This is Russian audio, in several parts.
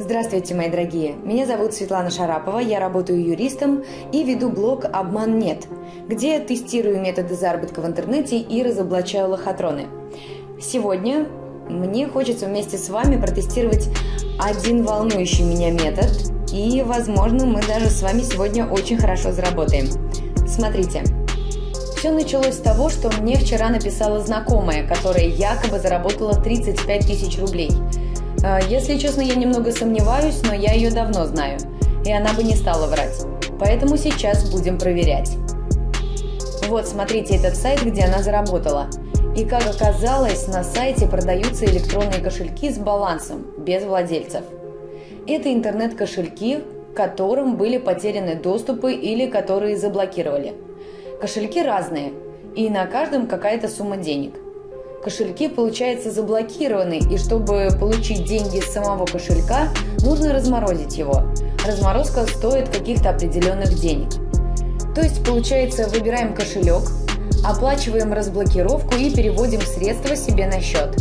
Здравствуйте, мои дорогие! Меня зовут Светлана Шарапова, я работаю юристом и веду блог «Обман нет», где тестирую методы заработка в интернете и разоблачаю лохотроны. Сегодня мне хочется вместе с вами протестировать один волнующий меня метод, и, возможно, мы даже с вами сегодня очень хорошо заработаем. Смотрите. Все началось с того, что мне вчера написала знакомая, которая якобы заработала 35 тысяч рублей – если честно, я немного сомневаюсь, но я ее давно знаю, и она бы не стала врать. Поэтому сейчас будем проверять. Вот, смотрите этот сайт, где она заработала. И как оказалось, на сайте продаются электронные кошельки с балансом, без владельцев. Это интернет-кошельки, которым были потеряны доступы или которые заблокировали. Кошельки разные, и на каждом какая-то сумма денег – кошельки, получается, заблокированы, и чтобы получить деньги с самого кошелька, нужно разморозить его. Разморозка стоит каких-то определенных денег. То есть, получается, выбираем кошелек, оплачиваем разблокировку и переводим средства себе на счет.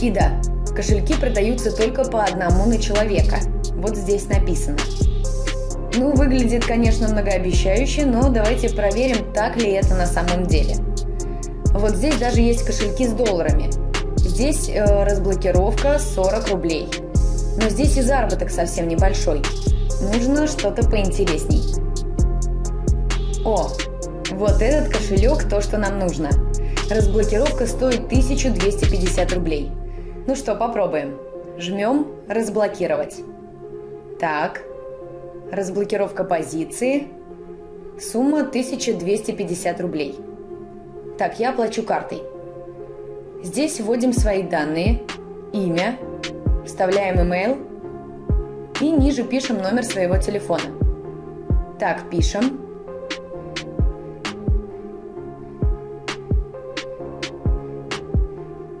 И да, кошельки продаются только по одному на человека. Вот здесь написано. Ну, выглядит, конечно, многообещающе, но давайте проверим, так ли это на самом деле. Вот здесь даже есть кошельки с долларами. Здесь э, разблокировка 40 рублей. Но здесь и заработок совсем небольшой. Нужно что-то поинтересней. О, вот этот кошелек то, что нам нужно. Разблокировка стоит 1250 рублей. Ну что, попробуем. Жмем «Разблокировать». Так, разблокировка позиции. Сумма 1250 рублей. Так, я оплачу картой. Здесь вводим свои данные, имя, вставляем email и ниже пишем номер своего телефона. Так, пишем.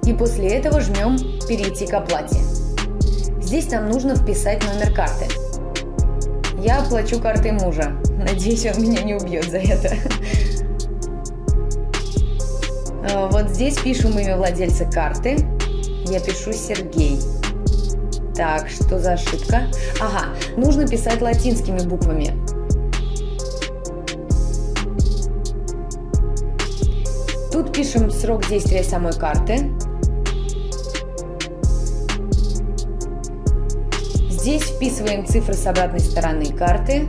И после этого жмем «Перейти к оплате». Здесь нам нужно вписать номер карты. Я оплачу картой мужа. Надеюсь, он меня не убьет за это. Э, вот здесь пишем имя владельца карты. Я пишу Сергей. Так, что за ошибка? Ага, нужно писать латинскими буквами. Тут пишем срок действия самой карты. Здесь вписываем цифры с обратной стороны карты.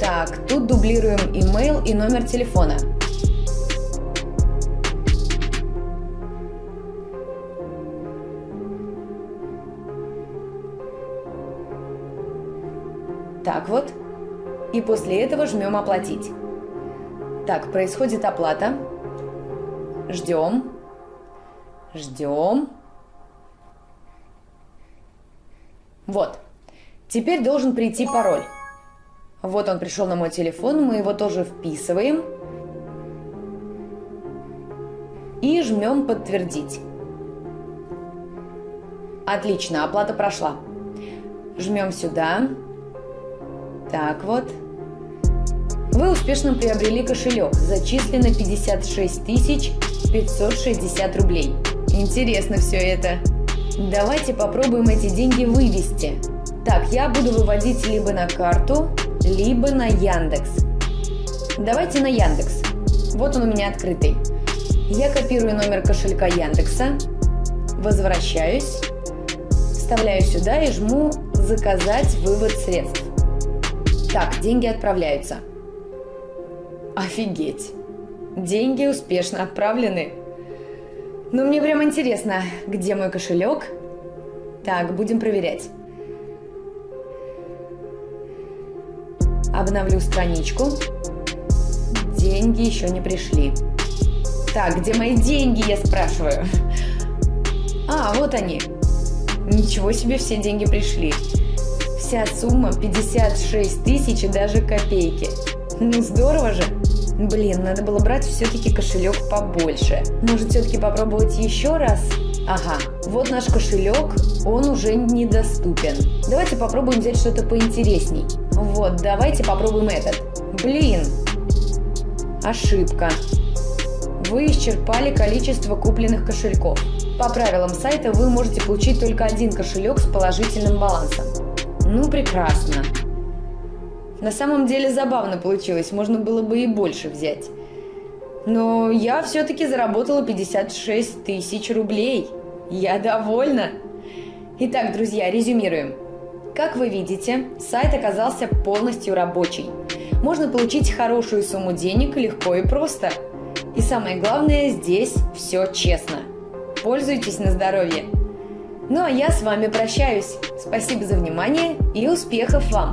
Так, тут дублируем email и номер телефона. Так вот. И после этого жмем «Оплатить». Так, происходит оплата. Ждем. Ждем. Вот. Теперь должен прийти пароль. Вот он пришел на мой телефон, мы его тоже вписываем. И жмем «Подтвердить». Отлично, оплата прошла. Жмем сюда. Так вот. Вы успешно приобрели кошелек. Зачислено 56 560 рублей. Интересно все это. Давайте попробуем эти деньги вывести. Так, я буду выводить либо на карту, либо на Яндекс. Давайте на Яндекс. Вот он у меня открытый. Я копирую номер кошелька Яндекса, возвращаюсь, вставляю сюда и жму «Заказать вывод средств». Так, деньги отправляются. Офигеть. Деньги успешно отправлены. Но мне прям интересно, где мой кошелек? Так, будем проверять. Обновлю страничку. Деньги еще не пришли. Так, где мои деньги, я спрашиваю? А, вот они. Ничего себе, все деньги пришли. Вся сумма 56 тысяч и даже копейки. Ну здорово же! Блин, надо было брать все-таки кошелек побольше. Может все-таки попробовать еще раз? Ага, вот наш кошелек, он уже недоступен. Давайте попробуем взять что-то поинтересней. Вот, давайте попробуем этот. Блин, ошибка. Вы исчерпали количество купленных кошельков. По правилам сайта вы можете получить только один кошелек с положительным балансом. Ну, прекрасно. На самом деле забавно получилось, можно было бы и больше взять. Но я все-таки заработала 56 тысяч рублей. Я довольна. Итак, друзья, резюмируем. Как вы видите, сайт оказался полностью рабочий. Можно получить хорошую сумму денег легко и просто. И самое главное, здесь все честно. Пользуйтесь на здоровье. Ну а я с вами прощаюсь. Спасибо за внимание и успехов вам!